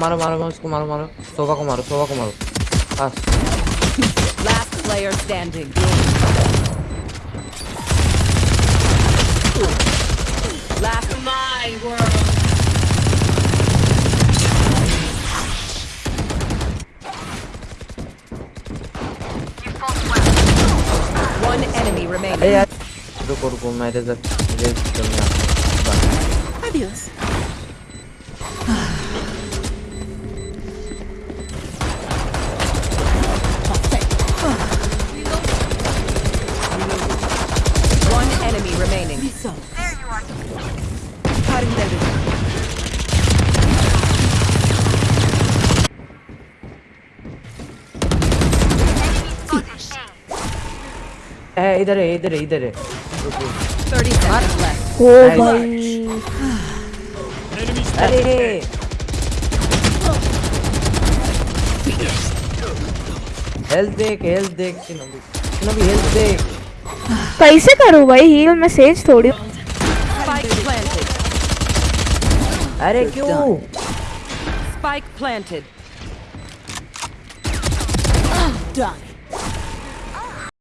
मारो मारो मारो उसको मारो मारो सोफा को मारो सोफा को मारो बस Last player standing. Last my world. One enemy अरे remaining. यार रुको रुको मैं रेजर रेज करने आता Adiós. One remaining. There you are. Tarım devrimi. Ee, idare, idare, idare. 30 seconds left. Oh Very my. Allez. Health deck, health deck. Shinobi, Shinobi health deck. कैसे करूँ भाई हील में सेज थोड़ी। अरे क्यों? Spike planted done